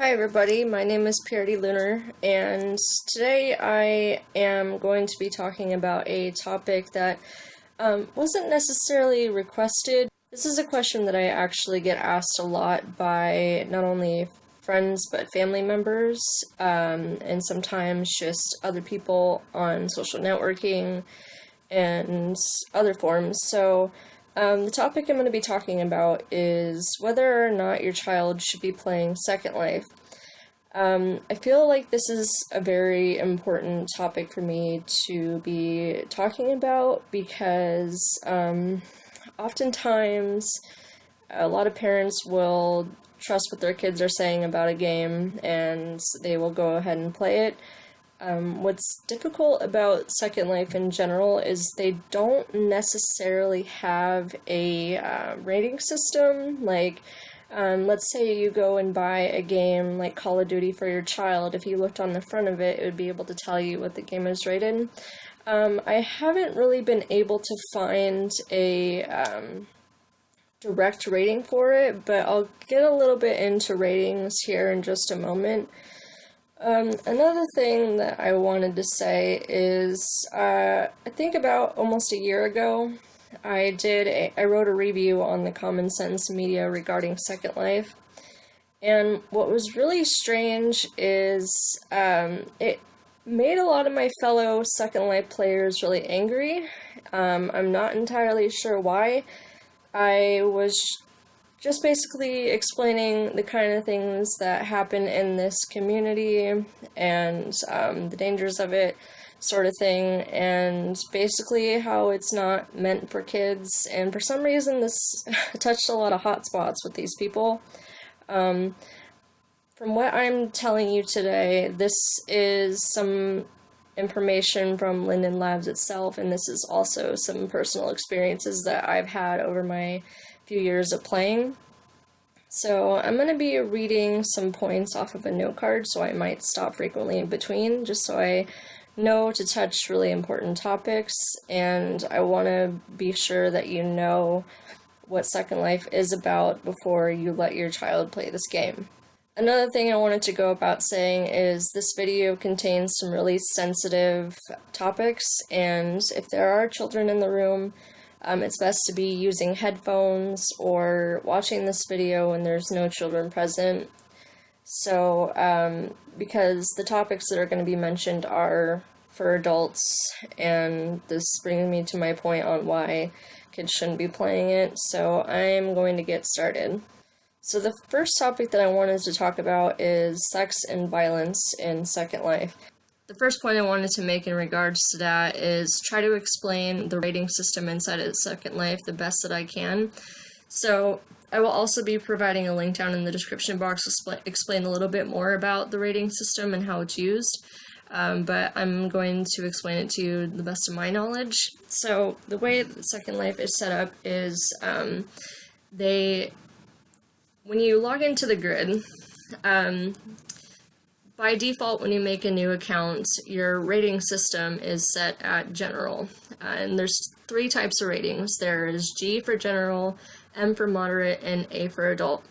Hi everybody, my name is Purity Lunar, and today I am going to be talking about a topic that um, wasn't necessarily requested. This is a question that I actually get asked a lot by not only friends but family members, um, and sometimes just other people on social networking and other forms. So um, the topic I'm going to be talking about is whether or not your child should be playing Second Life. Um, I feel like this is a very important topic for me to be talking about because um, oftentimes a lot of parents will trust what their kids are saying about a game and they will go ahead and play it. Um, what's difficult about Second Life in general is they don't necessarily have a uh, rating system. Like, um, let's say you go and buy a game like Call of Duty for your child. If you looked on the front of it, it would be able to tell you what the game is rated. Um, I haven't really been able to find a um, direct rating for it, but I'll get a little bit into ratings here in just a moment. Um, another thing that I wanted to say is, uh, I think about almost a year ago, I did a, I wrote a review on the Common Sense Media regarding Second Life, and what was really strange is um, it made a lot of my fellow Second Life players really angry. Um, I'm not entirely sure why. I was just basically explaining the kind of things that happen in this community and um, the dangers of it sort of thing and basically how it's not meant for kids. And for some reason this touched a lot of hot spots with these people. Um, from what I'm telling you today this is some information from Linden Labs itself and this is also some personal experiences that I've had over my few years of playing. So I'm going to be reading some points off of a note card, so I might stop frequently in between, just so I know to touch really important topics, and I want to be sure that you know what Second Life is about before you let your child play this game. Another thing I wanted to go about saying is this video contains some really sensitive topics, and if there are children in the room, um, it's best to be using headphones or watching this video when there's no children present. So, um, because the topics that are going to be mentioned are for adults, and this brings me to my point on why kids shouldn't be playing it, so I'm going to get started. So the first topic that I wanted to talk about is sex and violence in Second Life. The first point I wanted to make in regards to that is try to explain the rating system inside of Second Life the best that I can. So I will also be providing a link down in the description box to explain a little bit more about the rating system and how it's used. Um, but I'm going to explain it to you the best of my knowledge. So the way Second Life is set up is um, they, when you log into the grid, um, by default, when you make a new account, your rating system is set at general. Uh, and there's three types of ratings. There is G for general, M for moderate, and A for adult.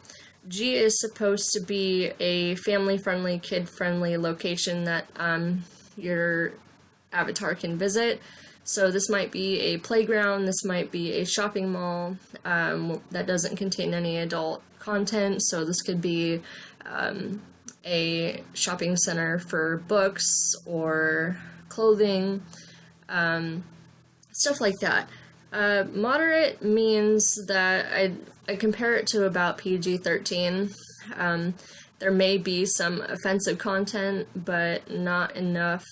G is supposed to be a family-friendly, kid-friendly location that um, your avatar can visit. So this might be a playground, this might be a shopping mall um, that doesn't contain any adult content. So this could be um, a shopping center for books or clothing, um, stuff like that. Uh, moderate means that I, I compare it to about PG-13. Um, there may be some offensive content, but not enough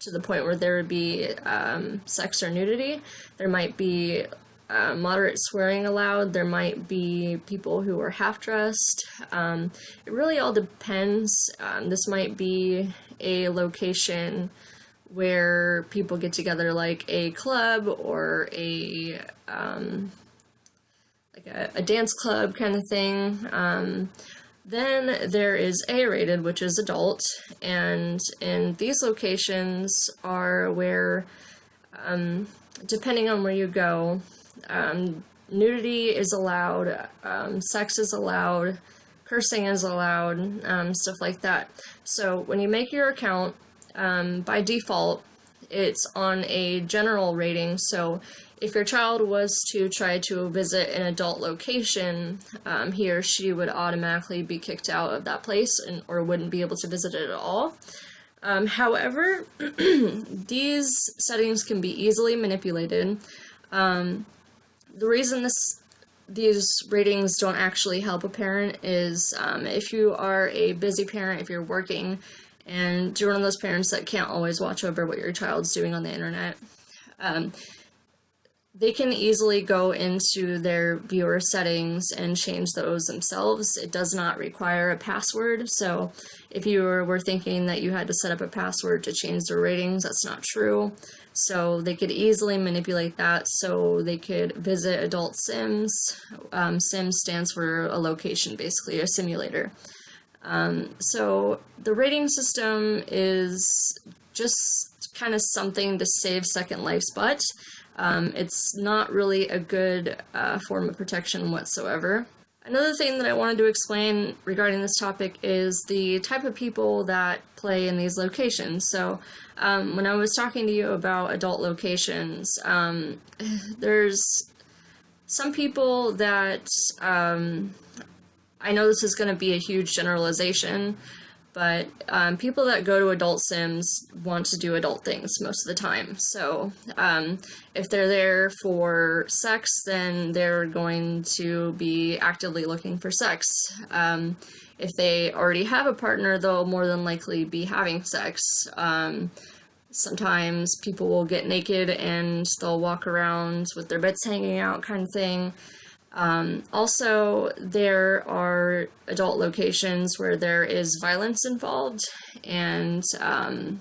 to the point where there would be um, sex or nudity. There might be uh, moderate swearing allowed. There might be people who are half-dressed. Um, it really all depends. Um, this might be a location where people get together like a club or a um, like a, a, dance club kind of thing. Um, then there is A-rated, which is adult, and in these locations are where, um, depending on where you go, um, nudity is allowed, um, sex is allowed, cursing is allowed, um, stuff like that. So when you make your account, um, by default, it's on a general rating. So if your child was to try to visit an adult location, um, he or she would automatically be kicked out of that place and or wouldn't be able to visit it at all. Um, however, these settings can be easily manipulated. Um, the reason this these ratings don't actually help a parent is um, if you are a busy parent, if you're working, and you're one of those parents that can't always watch over what your child's doing on the internet, um, they can easily go into their viewer settings and change those themselves. It does not require a password, so if you were thinking that you had to set up a password to change the ratings, that's not true. So they could easily manipulate that so they could visit adult sims. Um, Sims stands for a location, basically, a simulator. Um, so the rating system is just kind of something to save Second Life's butt. Um, it's not really a good uh, form of protection whatsoever. Another thing that I wanted to explain regarding this topic is the type of people that play in these locations. So um, when I was talking to you about adult locations, um, there's some people that um, I know this is going to be a huge generalization, but um, people that go to adult sims want to do adult things most of the time. So um, if they're there for sex, then they're going to be actively looking for sex. If they already have a partner, they'll more than likely be having sex. Um, sometimes people will get naked and they'll walk around with their bits hanging out kind of thing. Um, also, there are adult locations where there is violence involved, and um,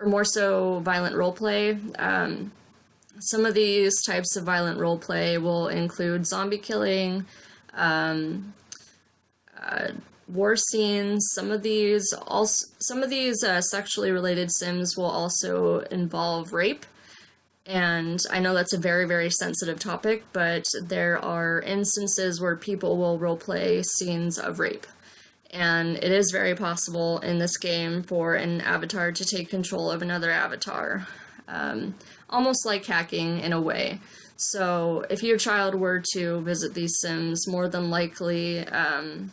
or more so violent roleplay. Um, some of these types of violent role play will include zombie killing, um, uh, war scenes. Some of these also some of these uh, sexually related sims will also involve rape. And I know that's a very, very sensitive topic, but there are instances where people will roleplay scenes of rape. And it is very possible in this game for an avatar to take control of another avatar. Um, almost like hacking in a way. So if your child were to visit these sims, more than likely um,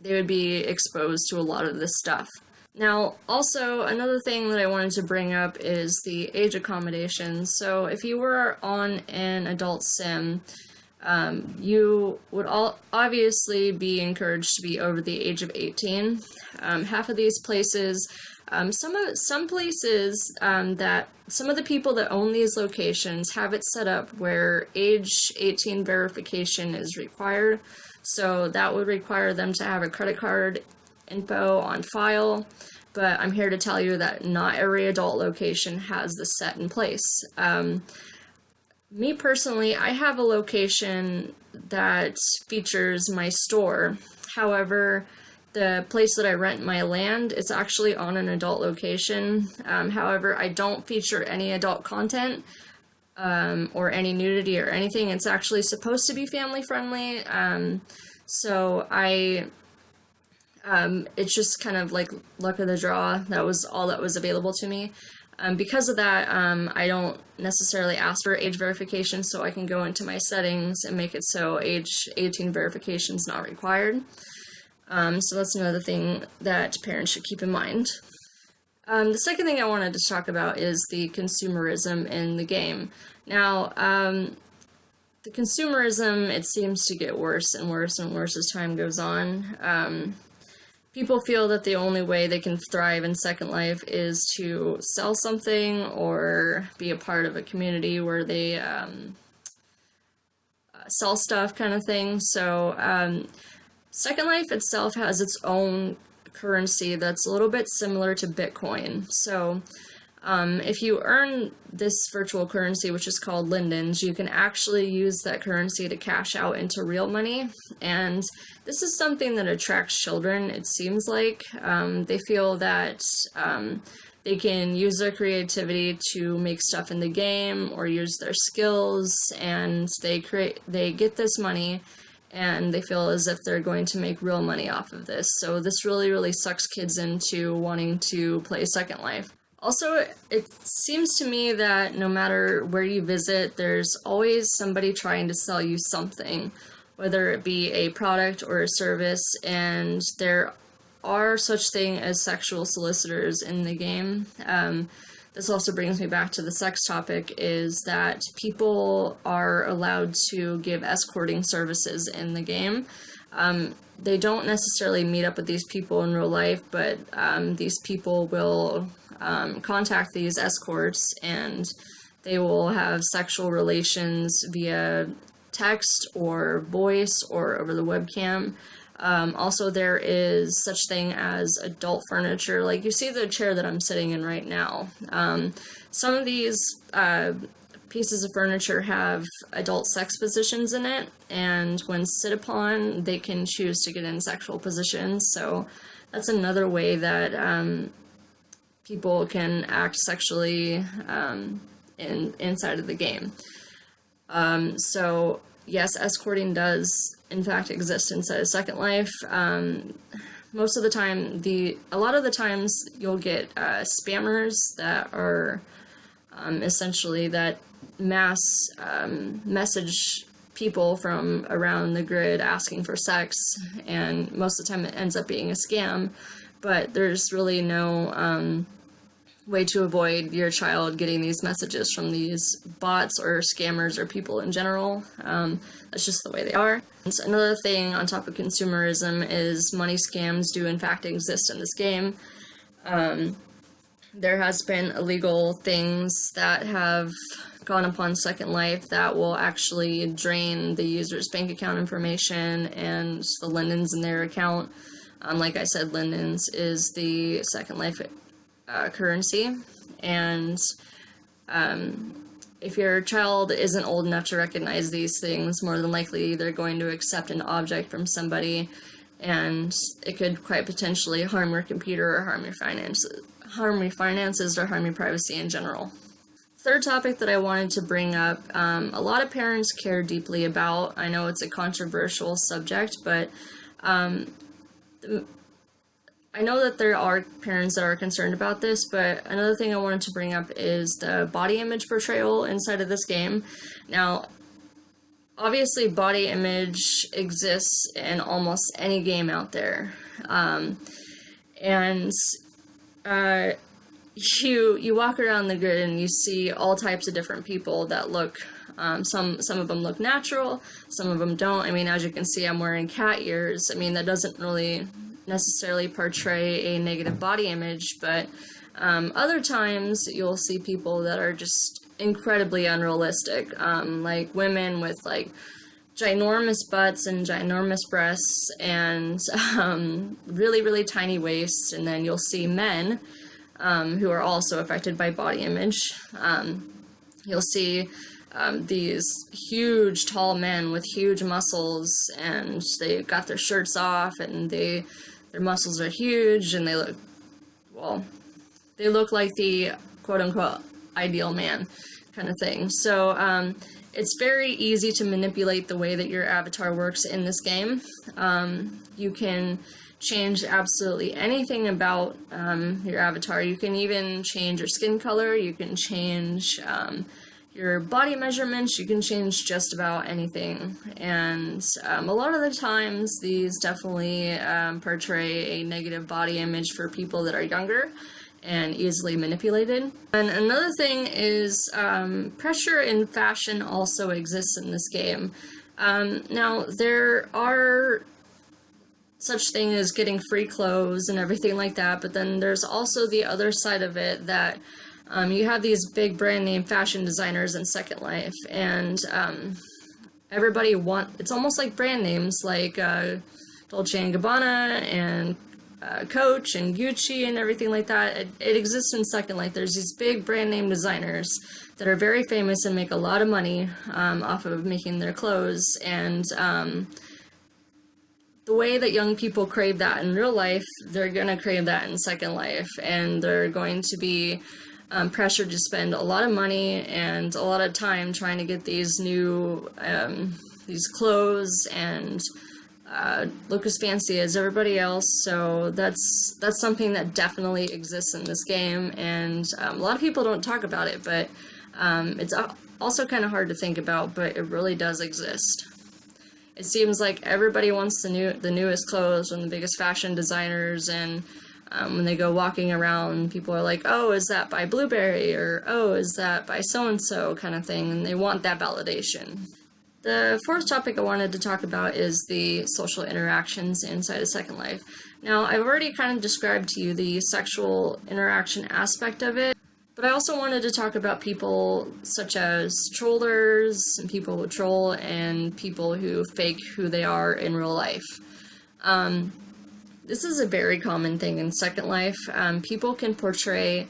they would be exposed to a lot of this stuff. Now, also, another thing that I wanted to bring up is the age accommodation. So, if you were on an adult sim, um, you would all obviously be encouraged to be over the age of 18. Um, half of these places, um, some of some places um, that some of the people that own these locations have it set up where age 18 verification is required. So that would require them to have a credit card info on file, but I'm here to tell you that not every adult location has this set in place. Um, me personally, I have a location that features my store. However, the place that I rent my land, it's actually on an adult location. Um, however, I don't feature any adult content um, or any nudity or anything. It's actually supposed to be family friendly. Um, so I um, it's just kind of like luck of the draw. That was all that was available to me. Um, because of that, um, I don't necessarily ask for age verification, so I can go into my settings and make it so age 18 verification is not required. Um, so that's another thing that parents should keep in mind. Um, the second thing I wanted to talk about is the consumerism in the game. Now, um, the consumerism, it seems to get worse and worse and worse as time goes on. Um, people feel that the only way they can thrive in Second Life is to sell something or be a part of a community where they um, sell stuff kind of thing. So um, Second Life itself has its own currency that's a little bit similar to Bitcoin. So um, if you earn this virtual currency, which is called Lindens, you can actually use that currency to cash out into real money. And this is something that attracts children, it seems like. Um, they feel that um, they can use their creativity to make stuff in the game or use their skills and they create they get this money and they feel as if they're going to make real money off of this. So this really, really sucks kids into wanting to play Second Life. Also, it seems to me that no matter where you visit, there's always somebody trying to sell you something, whether it be a product or a service, and there are such thing as sexual solicitors in the game. Um, this also brings me back to the sex topic is that people are allowed to give escorting services in the game. Um, they don't necessarily meet up with these people in real life, but um, these people will um, contact these escorts and they will have sexual relations via text or voice or over the webcam. Um, also, there is such thing as adult furniture. Like you see the chair that I'm sitting in right now. Um, some of these uh, pieces of furniture have adult sex positions in it, and when sit upon, they can choose to get in sexual positions. So that's another way that um, people can act sexually um, in inside of the game. Um, so yes, escorting does in fact exist inside of Second Life. Um, most of the time, the a lot of the times you'll get uh, spammers that are um, essentially that mass um, message people from around the grid asking for sex, and most of the time it ends up being a scam. But there's really no um, way to avoid your child getting these messages from these bots or scammers or people in general. Um, that's just the way they are. And so another thing on top of consumerism is money scams do in fact exist in this game. Um, there has been illegal things that have gone upon Second Life that will actually drain the user's bank account information and the lindens in their account. Um, like I said, lindens is the Second Life uh, currency, and um, if your child isn't old enough to recognize these things, more than likely they're going to accept an object from somebody, and it could quite potentially harm your computer or harm your finances, harm your finances or harm your privacy in general. Third topic that I wanted to bring up, um, a lot of parents care deeply about. I know it's a controversial subject, but um, I know that there are parents that are concerned about this, but another thing I wanted to bring up is the body image portrayal inside of this game. Now, obviously body image exists in almost any game out there. Um, and uh, you you walk around the grid and you see all types of different people that look um, some some of them look natural some of them don't i mean as you can see i'm wearing cat ears i mean that doesn't really necessarily portray a negative body image, but um, other times you'll see people that are just incredibly unrealistic, um, like women with like ginormous butts and ginormous breasts and um, really, really tiny waists, and then you'll see men um, who are also affected by body image. Um, you'll see um, these huge tall men with huge muscles and they got their shirts off and they their muscles are huge and they look, well, they look like the quote unquote ideal man kind of thing. So um, it's very easy to manipulate the way that your avatar works in this game. Um, you can change absolutely anything about um, your avatar. You can even change your skin color, you can change um, your body measurements, you can change just about anything. And um, a lot of the times, these definitely um, portray a negative body image for people that are younger and easily manipulated. And another thing is um, pressure in fashion also exists in this game. Um, now, there are such thing as getting free clothes and everything like that, but then there's also the other side of it that um, you have these big brand name fashion designers in Second Life, and um, everybody want. It's almost like brand names like uh, Dolce and Gabbana and uh, Coach and Gucci and everything like that. It, it, exists in Second Life. There's these big brand name designers that are very famous and make a lot of money um, off of making their clothes. And um, the way that young people crave that in real life, they're going to crave that in Second Life. And they're going to be um, pressure to spend a lot of money and a lot of time trying to get these new um, these clothes and uh, look as fancy as everybody else. So that's that's something that definitely exists in this game, and um, a lot of people don't talk about it, but um, it's also kind of hard to think about, but it really does exist. It seems like everybody wants the new the newest clothes from the biggest fashion designers, and um, when they go walking around, people are like, "Oh, is that by Blueberry?" or "Oh, is that by so and so?" kind of thing, and they want that validation. The fourth topic I wanted to talk about is the social interactions inside a Second Life. Now, I've already kind of described to you the sexual interaction aspect of it, but I also wanted to talk about people such as trollers, and people who troll, and people who fake who they are in real life. Um, this is a very common thing in Second Life. Um, people can portray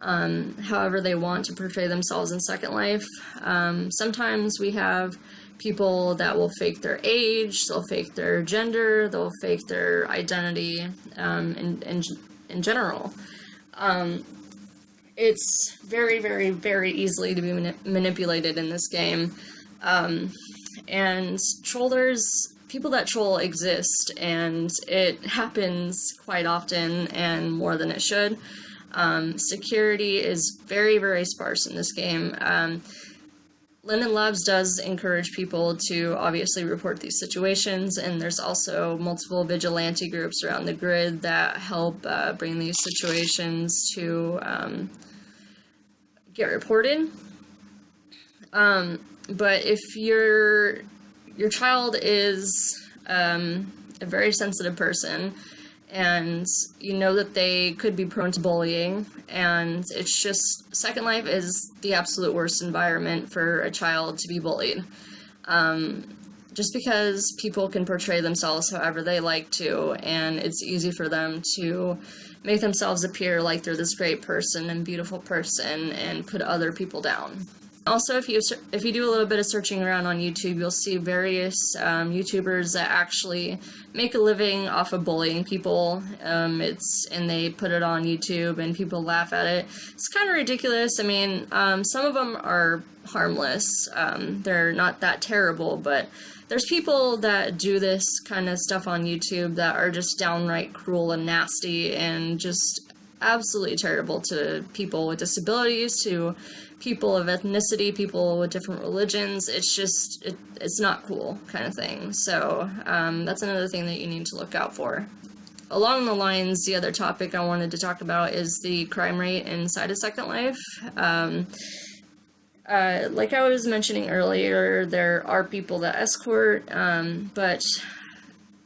um, however they want to portray themselves in Second Life. Um, sometimes we have people that will fake their age, they'll fake their gender, they'll fake their identity um, in, in, in general. Um, it's very, very, very easily to be manipulated in this game. Um, and trollers, people that troll exist, and it happens quite often and more than it should. Um, security is very, very sparse in this game. Um, Linden Labs does encourage people to obviously report these situations, and there's also multiple vigilante groups around the grid that help uh, bring these situations to um, get reported. Um, but if your your child is um, a very sensitive person, and you know that they could be prone to bullying and it's just second life is the absolute worst environment for a child to be bullied. Um, just because people can portray themselves however they like to and it's easy for them to make themselves appear like they're this great person and beautiful person and put other people down also, if you if you do a little bit of searching around on YouTube, you'll see various um, YouTubers that actually make a living off of bullying people. Um, it's and they put it on YouTube, and people laugh at it. It's kind of ridiculous. I mean, um, some of them are harmless. Um, they're not that terrible, but there's people that do this kind of stuff on YouTube that are just downright cruel and nasty and just absolutely terrible to people with disabilities, to people of ethnicity, people with different religions. It's just, it, it's not cool kind of thing. So um, that's another thing that you need to look out for. Along the lines, the other topic I wanted to talk about is the crime rate inside of Second Life. Um, uh, like I was mentioning earlier, there are people that escort, um, but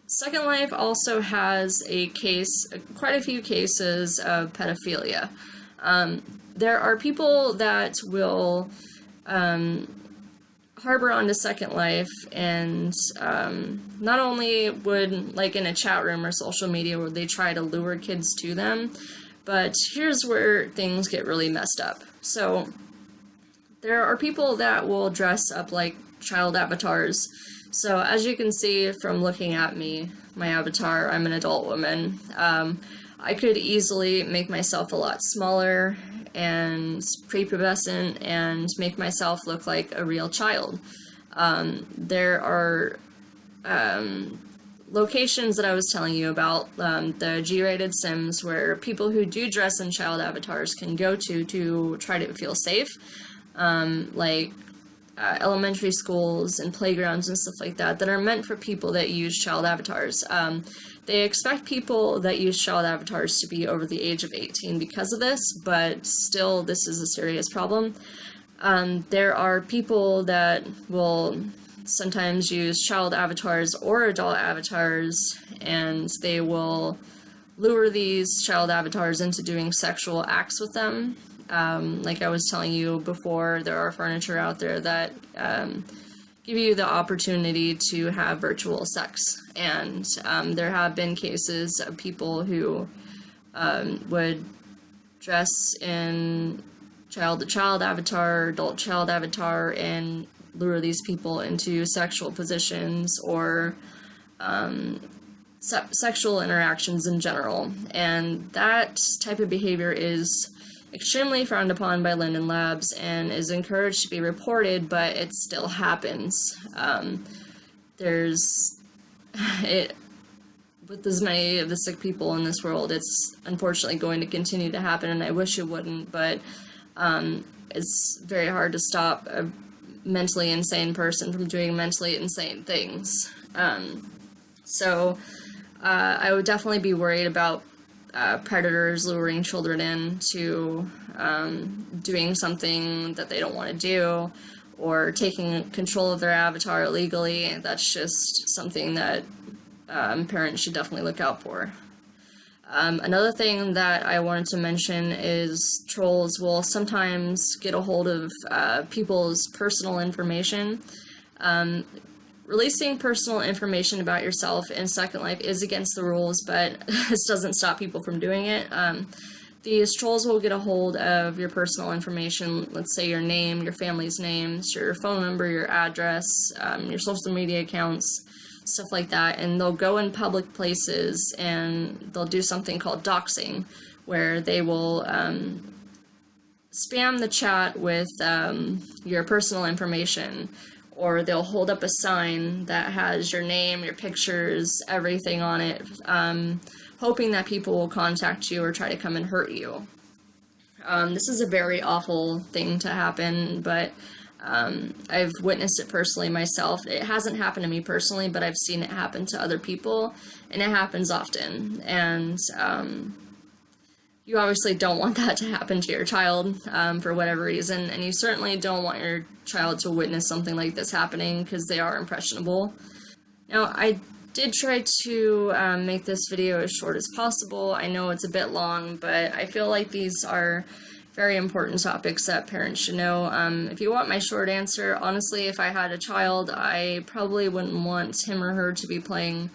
Second Life also has a case, quite a few cases of pedophilia. Um, there are people that will um, harbor onto Second Life and um, not only would, like in a chat room or social media, where they try to lure kids to them, but here's where things get really messed up. So there are people that will dress up like child avatars. So as you can see from looking at me, my avatar, I'm an adult woman. Um, I could easily make myself a lot smaller and prepubescent and make myself look like a real child. Um, there are um, locations that I was telling you about, um, the G-rated sims, where people who do dress in child avatars can go to to try to feel safe, um, like uh, elementary schools and playgrounds and stuff like that, that are meant for people that use child avatars. Um, they expect people that use child avatars to be over the age of 18 because of this, but still this is a serious problem. Um, there are people that will sometimes use child avatars or adult avatars, and they will lure these child avatars into doing sexual acts with them. Um, like I was telling you before, there are furniture out there that um, give you the opportunity to have virtual sex. And um, there have been cases of people who um, would dress in child-to-child avatar, adult-child avatar, and lure these people into sexual positions or um, se sexual interactions in general. And that type of behavior is extremely frowned upon by Linden Labs and is encouraged to be reported, but it still happens. Um, there's it with as many of the sick people in this world, it's unfortunately going to continue to happen, and I wish it wouldn't, but um, it's very hard to stop a mentally insane person from doing mentally insane things. Um, so uh, I would definitely be worried about uh, predators luring children into um, doing something that they don't want to do or taking control of their avatar illegally. That's just something that um, parents should definitely look out for. Um, another thing that I wanted to mention is trolls will sometimes get a hold of uh, people's personal information. Um, releasing personal information about yourself in Second Life is against the rules, but this doesn't stop people from doing it. Um, these trolls will get a hold of your personal information, let's say your name, your family's names, your phone number, your address, um, your social media accounts, stuff like that, and they'll go in public places and they'll do something called doxing, where they will um, spam the chat with um, your personal information, or they'll hold up a sign that has your name, your pictures, everything on it, um, hoping that people will contact you or try to come and hurt you. Um, this is a very awful thing to happen, but um, I've witnessed it personally myself. It hasn't happened to me personally, but I've seen it happen to other people, and it happens often. And um, you obviously don't want that to happen to your child um, for whatever reason, and you certainly don't want your child to witness something like this happening because they are impressionable. Now, I did try to um, make this video as short as possible. I know it's a bit long, but I feel like these are very important topics that parents should know. Um, if you want my short answer, honestly, if I had a child, I probably wouldn't want him or her to be playing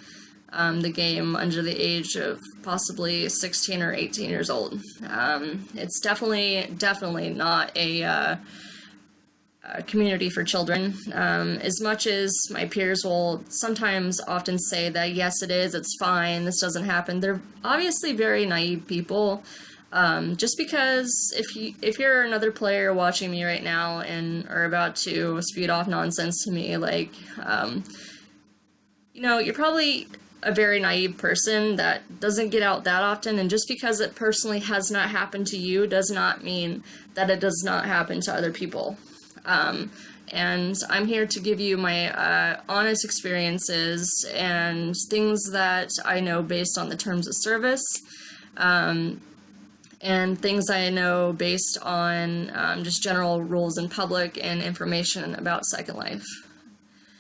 um, the game under the age of possibly 16 or 18 years old. Um, it's definitely, definitely not a, uh, a community for children. Um, as much as my peers will sometimes often say that, yes, it is, it's fine, this doesn't happen, they're obviously very naive people. Um, just because if you if you're another player watching me right now and are about to speed off nonsense to me, like, um, you know, you're probably a very naive person that doesn't get out that often, and just because it personally has not happened to you does not mean that it does not happen to other people. Um, and I'm here to give you my uh, honest experiences and things that I know based on the terms of service. Um, and things I know based on um, just general rules in public and information about Second Life.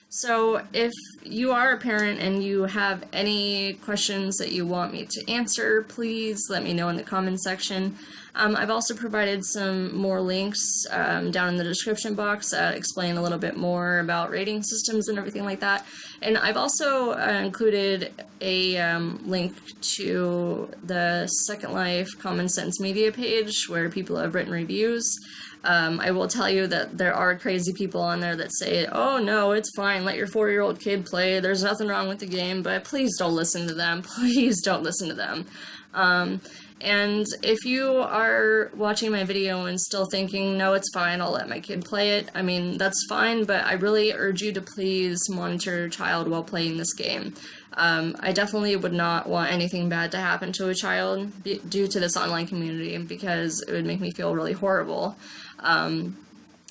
So if you are a parent and you have any questions that you want me to answer, please let me know in the comments section. Um, I've also provided some more links um, down in the description box that explain a little bit more about rating systems and everything like that. And I've also uh, included a um, link to the Second Life Common Sense Media page where people have written reviews. Um, I will tell you that there are crazy people on there that say, oh no, it's fine, let your four-year-old kid play, there's nothing wrong with the game, but please don't listen to them, please don't listen to them. Um, and if you are watching my video and still thinking, no, it's fine, I'll let my kid play it, I mean, that's fine, but I really urge you to please monitor your child while playing this game. Um, I definitely would not want anything bad to happen to a child due to this online community because it would make me feel really horrible. Um,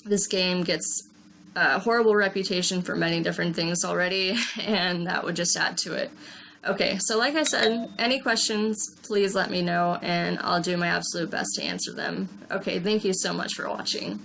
this game gets a horrible reputation for many different things already, and that would just add to it. Okay, so like I said, any questions, please let me know, and I'll do my absolute best to answer them. Okay, thank you so much for watching.